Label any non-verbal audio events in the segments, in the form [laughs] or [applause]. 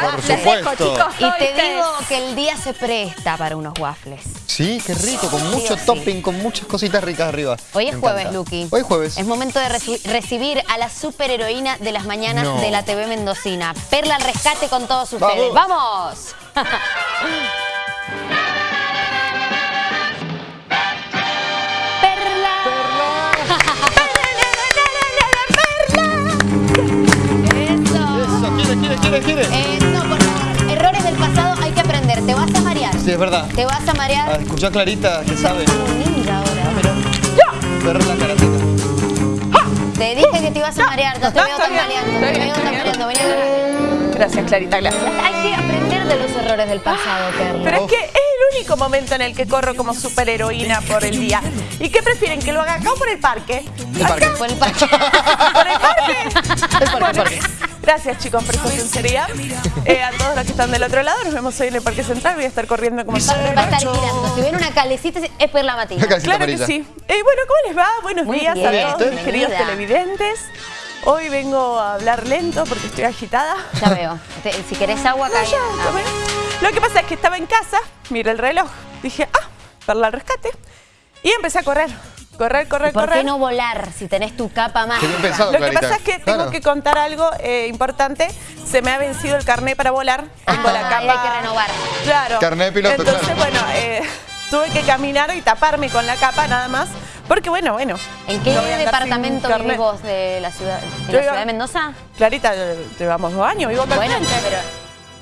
Por Les dejo, supuesto. chicos. Y te digo que el día se presta para unos waffles. Sí, qué rico, con mucho sí. topping, con muchas cositas ricas arriba. Hoy es Me jueves, encanta. Luqui. Hoy es jueves. Es momento de reci- recibir a la superheroína de las mañanas No. de la TV Mendocina. Perla al rescate con todos ustedes. Vamos. ¡Vamos! [laughs] [laughs] Perla. Eso. Eso, quiere, Sí, es verdad. Te vas a Ah, marear. escuchá Clarita, que sabe. Ahora. Perla karateka. Te dije que te ibas a marear. Te No, veo Te veo. Vení acá. Gracias, Clarita, gracias. Hay que aprender de los errores del pasado, Perla. Pero es que es el único momento en el que corro como superheroína por el día. ¿Y qué prefieren? ¿Que lo haga acá o por el parque? El parque. Por el parque. [laughs] ¿Por el parque? El parque, el parque. Gracias chicos por su sinceridad. Eh, a todos los que están del otro lado, nos vemos hoy en el Parque Central. Voy a estar corriendo como Va a estar girando. Si ven una calecita, es Perla Matina. Una calcita Claro que sí. Eh, bueno, ¿cómo les va? Buenos Muy días bien, a todos mis queridos televidentes. Hoy vengo a hablar lento porque estoy agitada. Ya veo. Te- si querés agua, acá. No, ya, tomé. Lo que pasa es que estaba en casa, miré el reloj, dije, ah, Perla al rescate. Y empecé a correr. Correr, correr, ¿Por correr. qué no volar si tenés tu capa mágica? Pensado, Lo que pasa es que tengo que contar algo eh, importante. Se me ha vencido el carnet para volar. Tengo Ah, la capa. hay que renovar. Claro. Carnet de piloto, Entonces, claro. bueno, eh, [laughs] tuve que caminar y taparme con la capa nada más. Porque, bueno, bueno. ¿En qué no departamento vivís vos de la ciudad? ¿En Yo la ciudad de Mendoza? Clarita, eh, llevamos dos años, vivo acá Bueno, pero...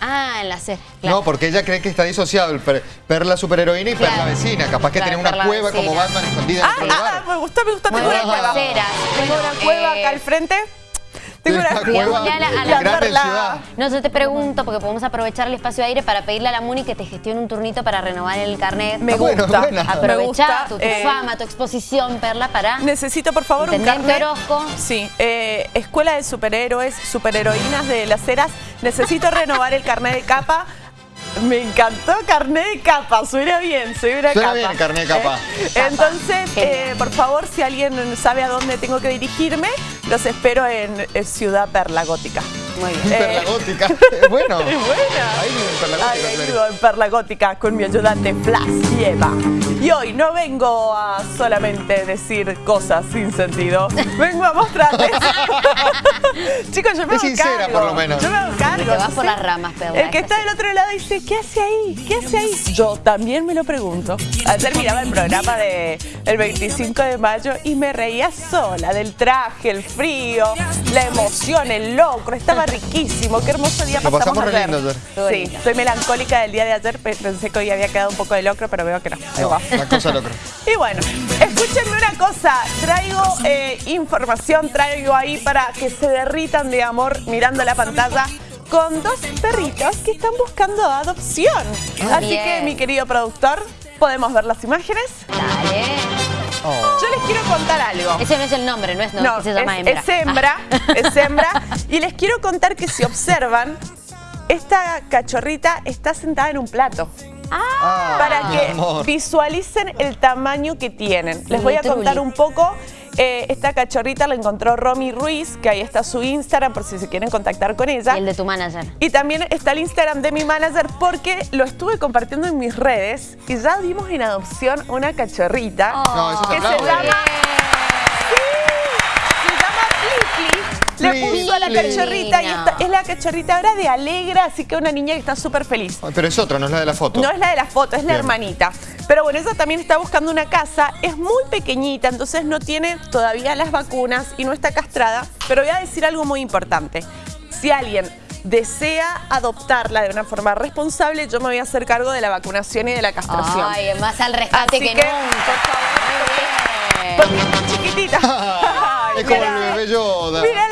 Ah, en la C. No, porque ella cree que está disociado el per- Perla superheroína y Claro. Perla vecina. Capaz que Claro, tiene una Perla cueva vecina. como Batman escondida en Ah, otro ah, lugar. ah, me gustó, me gustó. Muy Tengo una cueva. Tengo Bueno, una cueva eh, acá al frente. Tengo una cueva a la- a ciudad. No, yo te pregunto, porque podemos aprovechar el espacio de aire para pedirle a la Muni que te gestione un turnito para renovar el carnet. Me Ah, bueno, gusta. Aprovechá gusta. tu, tu eh, fama, tu exposición, Perla, para... Necesito, por favor, un carnet. Orozco. Sí, eh, Escuela de Superhéroes, Superheroínas de las Heras. Necesito renovar el carnet de capa. Me encantó carnet de capa, suena bien, suena Suena capa. bien, carnet de capa. Eh, entonces, eh, por favor, si alguien sabe a dónde tengo que dirigirme, los espero en, Ciudad Perla Gótica. Muy bien. Eh, Perla gótica. [laughs] Es bueno. ¡Es buena! Ahí en Perla Ay, gótica. ahí Clarita. vivo en Perla Gótica con mi ayudante Flash y Eva. Y hoy no vengo a solamente decir cosas sin sentido. Vengo a mostrarles. [laughs] [laughs] Chicos, yo me Es hago sincera, cargo. por lo menos. Yo me hago cargo. Te vas por las ramas, Perla, El que es está del otro lado dice, ¿qué hace ahí? ¿Qué hace ahí? Yo también me lo pregunto. Ayer miraba el programa de el 25 de mayo y me reía sola del traje, el frío, la emoción, el locro. Estaba riquísimo. Qué hermoso día Lo pasamos, pasamos ayer. ayer. Sí, estoy melancólica del día de ayer. pe- Pensé que hoy había quedado un poco de locro, pero veo que no. No, cosa locra. Y bueno, escúchenme una cosa. Traigo eh, información, traigo ahí para que se derritan de amor mirando la pantalla con dos perritos que están buscando adopción. Muy Así bien. que, mi querido productor, ¿podemos ver las imágenes? Dale. Oh. Yo les quiero contar algo. Ese no es el nombre, no es no, que se llama es, hembra. es hembra, Ah. es hembra. Y les quiero contar que si observan, esta cachorrita está sentada en un plato. Ah, para que amor. visualicen el tamaño que tienen. Les voy a contar un poco. Eh, esta cachorrita la encontró Romy Ruiz, que ahí está su Instagram por si se quieren contactar con ella. Y el de tu manager. Y también está el Instagram de mi manager porque lo estuve compartiendo en mis redes y ya dimos en adopción una cachorrita No, eso se que se llama Flipli. Le puso a la cachorrita y esta es la cachorrita ahora de Alegra, así que una niña que está súper feliz. Ay, Pero es otra, no es la de la foto. No es la de la foto, es la Bien. hermanita. Pero bueno, ella también está buscando una casa, es muy pequeñita, entonces no tiene todavía las vacunas y no está castrada. Pero voy a decir algo muy importante. Si alguien desea adoptarla de una forma responsable, yo me voy a hacer cargo de la vacunación y de la castración. Ay, más al rescate Así que, que, nunca. por bien. Porque es muy chiquitita. Ay, [laughs] es como mirá. el bebé Yoda. Mira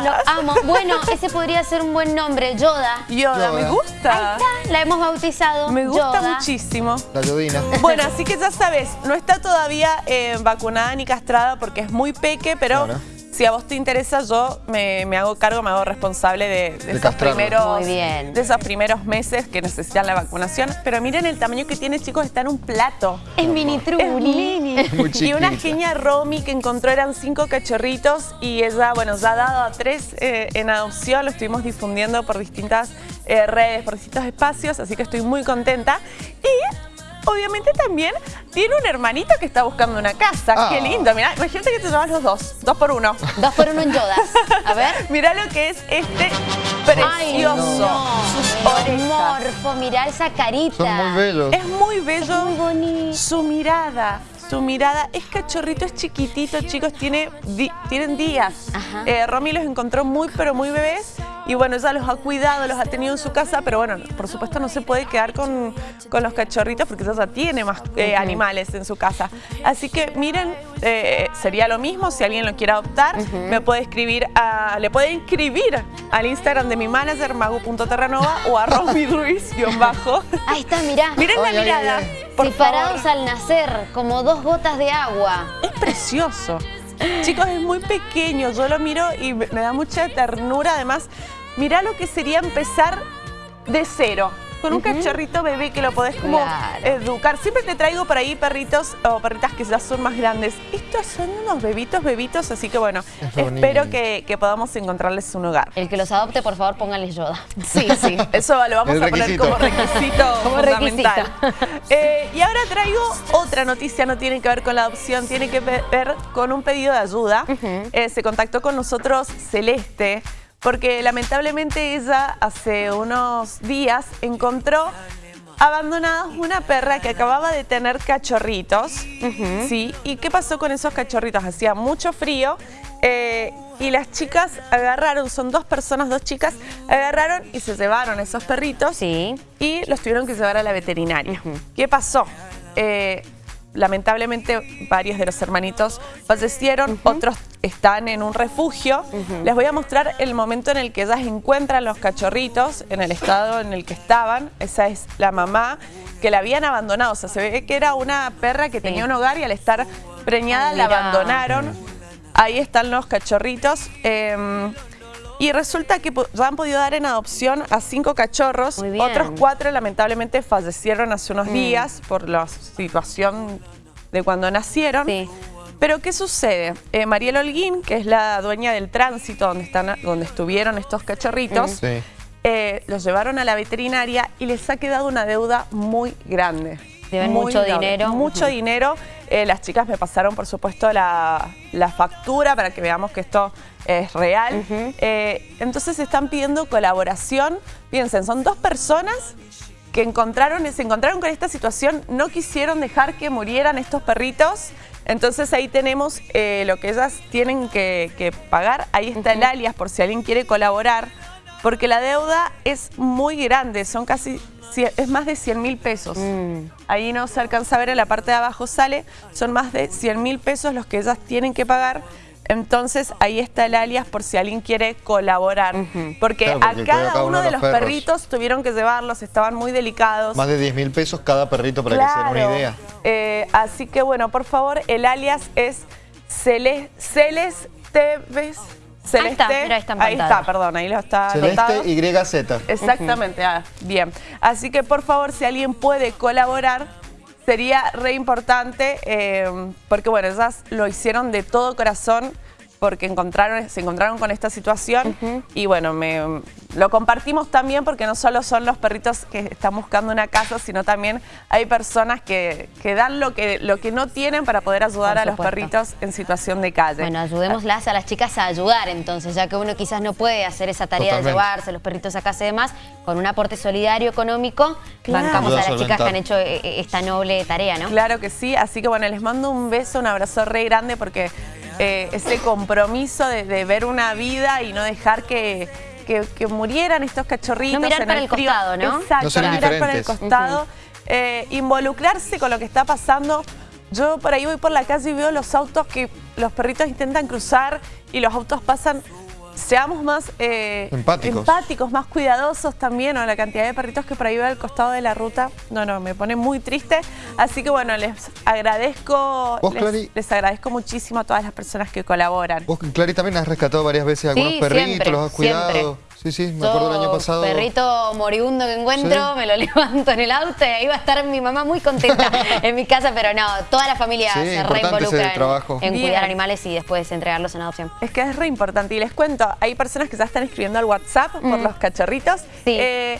Lo amo. Bueno, ese podría ser un buen nombre, Yoda. Yoda, me gusta. Ahí está, la hemos bautizado. Me gusta Yoda. muchísimo. La Yodina. Bueno, así que ya sabes, no está todavía eh, vacunada ni castrada porque es muy peque, pero Claro. Si a vos te interesa, yo me, me hago cargo, me hago responsable de, de De esos primeros Muy bien. de esos primeros meses que necesitan la vacunación. Pero miren el tamaño que tiene, chicos, está en un plato. Es mini Es truli. mini. Muy y una genia Romy que encontró eran cinco cachorritos y ella, bueno, ya ha dado a tres eh, en adopción. Lo estuvimos difundiendo por distintas eh, redes, por distintos espacios, así que estoy muy contenta. Y obviamente también tiene un hermanito que está buscando una casa. Ah. Qué lindo, mirá, imagínate que te llevas los dos, dos por uno. Dos por uno en Yodas. [laughs] A ver. Mirá lo que es este Ay, precioso. no. Sus orejas. Morfo, mirá esa carita. Son muy bellos. Es muy bello. Muy bonito. Su mirada, su mirada es cachorrito, es chiquitito, chicos, tiene di- tienen días. Ajá. Eh, Romy los encontró muy, pero muy bebés. Y bueno, ella los ha cuidado, los ha tenido en su casa, pero bueno, por supuesto no se puede quedar con, con los cachorritos porque ella ya tiene más eh, animales en su casa. Así que miren, eh, sería lo mismo si alguien lo quiere adoptar, me puede escribir, a- le puede inscribir al Instagram de mi manager, magu.terranova o a Romy Ruiz, guion bajo. Ahí está, mirá. Miren la mirada, por Separados favor. al nacer, como dos gotas de agua. Es precioso. Chicos, es muy pequeño. Yo lo miro y me da mucha ternura. Además, mirá lo que sería empezar de cero. Con un cachorrito bebé que lo podés como Claro. educar. Siempre te traigo por ahí perritos o perritas que ya son más grandes. Estos son unos bebitos, bebitos, así que bueno, Es espero que, que podamos encontrarles un hogar. El que los adopte, por favor, pónganle Yoda. Sí, sí, eso lo vamos El a poner requisito. como requisito [laughs] Como fundamental. requisito. Eh, y ahora traigo otra noticia, no tiene que ver con la adopción, tiene que ver con un pedido de ayuda. Eh, se contactó con nosotros Celeste, porque lamentablemente ella hace unos días encontró abandonados una perra que acababa de tener cachorritos. Sí, ¿y qué pasó con esos cachorritos? Hacía mucho frío eh, y las chicas agarraron, son dos personas, dos chicas, agarraron y se llevaron esos perritos Sí. y los tuvieron que llevar a la veterinaria. ¿Qué pasó? Eh, lamentablemente varios de los hermanitos fallecieron, otros están en un refugio. Les voy a mostrar el momento en el que ellas encuentran los cachorritos, en el estado en el que estaban. Esa es la mamá que la habían abandonado. O sea, se ve que era una perra que tenía un hogar y al estar preñada Ay, la abandonaron. Ahí están los cachorritos. eh, y resulta que ya han podido dar en adopción a cinco cachorros. Otros cuatro lamentablemente fallecieron hace unos días por la situación de cuando nacieron. Sí. Pero ¿qué sucede? Eh, Mariel Holguín, que es la dueña del tránsito donde, están, donde estuvieron estos cachorritos, Sí. eh, los llevaron a la veterinaria y les ha quedado una deuda muy grande. Deben Muy mucho grande, dinero. Mucho dinero. Eh, las chicas me pasaron, por supuesto, la, la factura para que veamos que esto es real. Eh, entonces están pidiendo colaboración. Piensen, son dos personas que encontraron, se encontraron con esta situación, no quisieron dejar que murieran estos perritos. Entonces ahí tenemos eh, lo que ellas tienen que, que pagar. Ahí está el alias por si alguien quiere colaborar. Porque la deuda es muy grande, son casi, es más de 100 mil pesos. Mm. Ahí no se alcanza a ver, en la parte de abajo sale, son más de 100 mil pesos los que ellas tienen que pagar. Entonces ahí está el alias por si alguien quiere colaborar. Porque Claro, porque a cada, cada uno de los perros. perritos tuvieron que llevarlos, estaban muy delicados. Más de 10 mil pesos cada perrito para que se den una Claro. idea. Eh, así que bueno, por favor, el alias es Cele- Celeste. Celeste. mira, ahí está Ahí está, perdón, ahí lo está. Celeste YZ. Exactamente, ah, bien. Así que por favor, si alguien puede colaborar, sería re importante, eh, porque bueno, ellas lo hicieron de todo corazón, porque encontraron, se encontraron con esta situación y bueno, me, lo compartimos también porque no solo son los perritos que están buscando una casa, sino también hay personas que, que dan lo que, lo que no tienen para poder ayudar a los perritos en situación de calle. Bueno, ayudémoslas a las chicas a ayudar entonces, ya que uno quizás no puede hacer esa tarea Totalmente. de llevarse los perritos a casa y demás, con un aporte solidario económico, Claro. bancamos a las chicas que han hecho eh, eh, esta noble tarea, ¿no? Claro que sí, así que bueno, les mando un beso, un abrazo re grande porque eh, ese compromiso de, de ver una vida y no dejar que, que- que murieran estos cachorritos. No mirar en para el costado, ¿no? Exacto, No mirar para el costado, eh, involucrarse con lo que está pasando. Yo por ahí voy por la calle y veo los autos que los perritos intentan cruzar y los autos pasan seamos más eh, Empáticos. empáticos, más cuidadosos también, o la cantidad de perritos que por ahí va al costado de la ruta, no, no, me pone muy triste. Así que bueno, les agradezco, ¿Vos, les, Clary? les agradezco muchísimo a todas las personas que colaboran. Vos, Clary, también has rescatado varias veces algunos Sí, perritos, siempre, los has cuidado. siempre. Sí, sí, me acuerdo el año Yo, pasado. Perrito moribundo que encuentro, Sí. me lo [laughs] levanto en el auto y ahí va a estar mi mamá muy contenta [laughs] en mi casa, pero no, toda la familia Sí, se reinvolucra en, trabajo. en cuidar animales y después entregarlos en adopción. Es que es re importante. Y les cuento, hay personas que ya están escribiendo al WhatsApp por los cachorritos. Sí. Eh,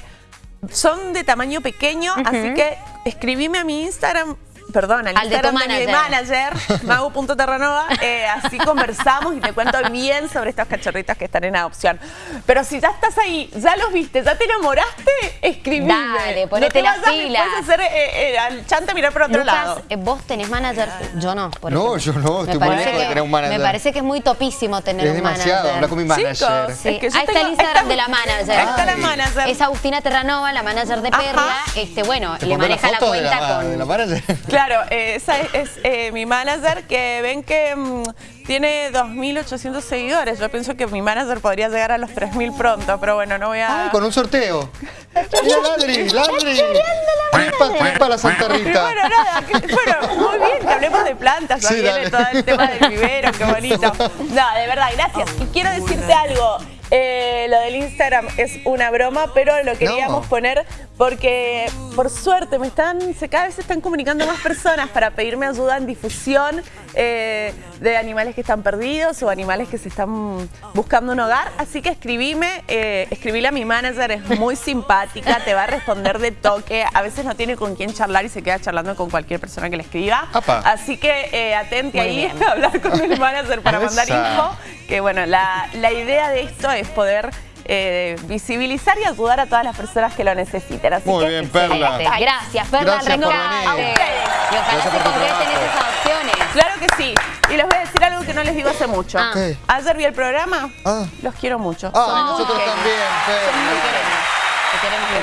son de tamaño pequeño, así que escribime a mi Instagram. Perdón, al, Al de Instagram de, mi manager, [laughs] mago.terranova, eh, así conversamos y te cuento bien sobre estos cachorritos que están en adopción. Pero si ya estás ahí, ya los viste, ya te enamoraste, escribime. Dale, ponete no las pilas. a hacer eh, eh, al chante mirar por otro Lucas, lado. eh, ¿vos tenés manager? Yo no, por No, ejemplo. yo no, Me estoy muy parece lejos de que- tener un manager. Me parece que es muy topísimo tener Es un demasiado, manager. habla con mi manager. Chicos, Sí. es que yo Ahí está el Instagram de la manager. Ahí está la Ay. manager. Es Agustina Terranova, la manager de Perla. Ajá. Este, bueno, ¿Te le maneja la, cuenta con. de la manager? Claro, eh, esa es, es, eh, mi manager que ven que mm, tiene 2.800 seguidores. Yo pienso que mi manager podría llegar a los 3.000 pronto, pero bueno, no voy a... Ay, con un sorteo. Mira, Ladri, Ladri. Tripa, tripa la Santa Y Rita. bueno, nada, que- bueno, muy bien que hablemos de plantas, Sí, dale. todo el tema del vivero, qué bonito. No, de verdad, gracias. Y quiero decirte algo, eh, lo del Instagram es una broma, pero lo queríamos No. poner porque por suerte me están, se cada vez se están comunicando más personas para pedirme ayuda en difusión eh, de animales que están perdidos o animales que se están buscando un hogar. Así que escribime, eh, escribile a mi manager, es muy simpática, te va a responder de toque. A veces no tiene con quién charlar y se queda charlando con cualquier persona que le escriba. Apa. Así que eh, atente Muy ahí bien. [laughs] a hablar con el manager para mandar info. Que bueno, la, la idea de esto es poder eh, visibilizar y ayudar a todas las personas que lo necesiten. Así Muy que, bien, Perla. Excelente. Gracias, Perla, Gracias por rescate. venir. Y ojalá Gracias se concreten esas adopciones. Claro que sí. Y les voy a decir algo que no les digo hace mucho. Ah. Ayer vi el programa. Ah. Los quiero mucho. Ah, Son muy nosotros también, Te Perla. queremos.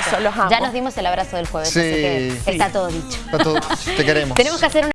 Te. Eso, los amo. Ya nos dimos el abrazo del jueves, Sí. así que Sí. está todo dicho. Está todo- Te queremos. [laughs] Tenemos que hacer una